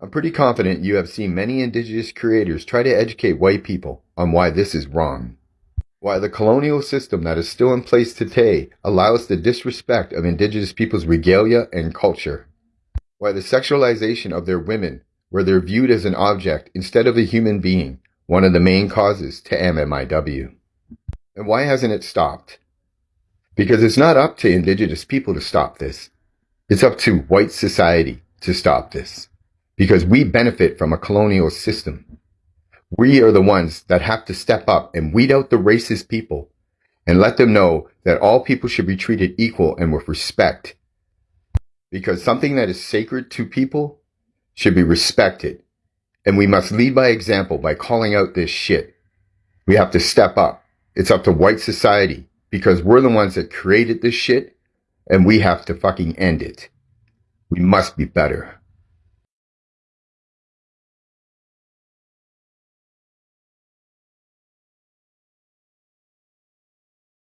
I'm pretty confident you have seen many indigenous creators try to educate white people on why this is wrong. Why the colonial system that is still in place today allows the disrespect of indigenous people's regalia and culture. Why the sexualization of their women, where they're viewed as an object instead of a human being, one of the main causes to MMIW. And why hasn't it stopped? Because it's not up to indigenous people to stop this. It's up to white society to stop this. Because we benefit from a colonial system. We are the ones that have to step up and weed out the racist people and let them know that all people should be treated equal and with respect. Because something that is sacred to people should be respected. And we must lead by example by calling out this shit. We have to step up. It's up to white society because we're the ones that created this shit and we have to fucking end it. We must be better.